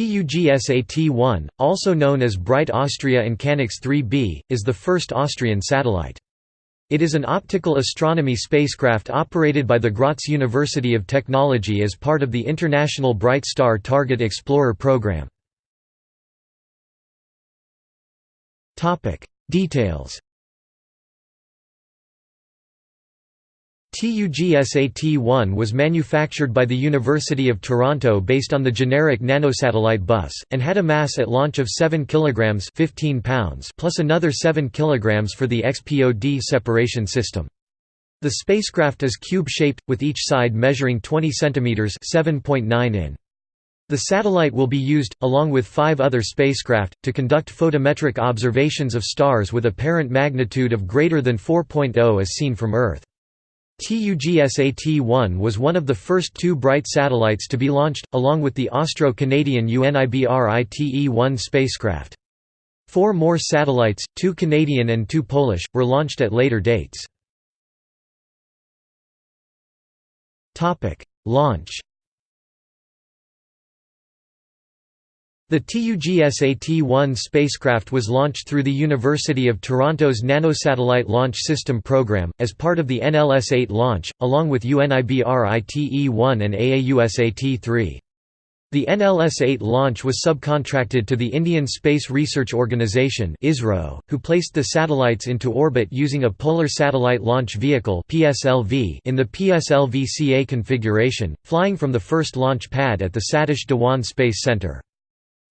TUGSAT-1, also known as BRITE Austria and Canix 3b, is the first Austrian satellite. It is an optical astronomy spacecraft operated by the Graz University of Technology as part of the International Bright Star Target Explorer program. Details TUGSAT-1 was manufactured by the University of Toronto based on the generic nanosatellite bus, and had a mass at launch of 7 kg 15 pounds plus another 7 kg for the XPOD separation system. The spacecraft is cube-shaped, with each side measuring 20 cm 7.9 in. The satellite will be used, along with five other spacecraft, to conduct photometric observations of stars with apparent magnitude of greater than 4.0 as seen from Earth. TUGSAT-1 was one of the first two bright satellites to be launched, along with the Austro-Canadian UNIBRITE-1 spacecraft. Four more satellites, two Canadian and two Polish, were launched at later dates. Launch The TUGSAT-1 spacecraft was launched through the University of Toronto's Nanosatellite Launch System program, as part of the NLS-8 launch, along with UNIBRITE-1 and AAUSAT-3. The NLS-8 launch was subcontracted to the Indian Space Research Organisation who placed the satellites into orbit using a Polar Satellite Launch Vehicle in the PSLV-CA configuration, flying from the first launch pad at the Satish Dhawan Space Centre.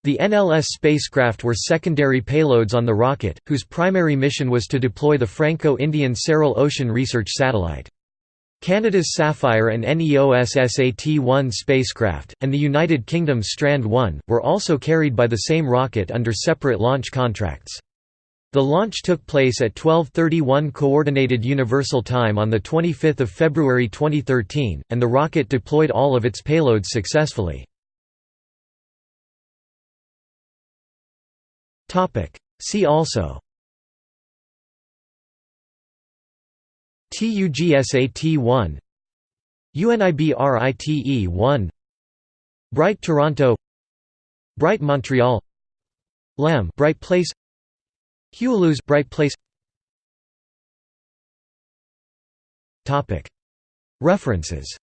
The NLS spacecraft were secondary payloads on the rocket, whose primary mission was to deploy the Franco-Indian SARAL Ocean Research Satellite. Canada's Sapphire and NEOSSAT-1 spacecraft, and the United Kingdom's Strand 1, were also carried by the same rocket under separate launch contracts. The launch took place at 12:31 Coordinated Universal Time on 25 February 2013, and the rocket deployed all of its payloads successfully. See also. TUGSAT-1 UNIBRITE-1 Bright Toronto. Bright Montreal. LEM Bright Place. Heweliusz Bright Place. Topic. References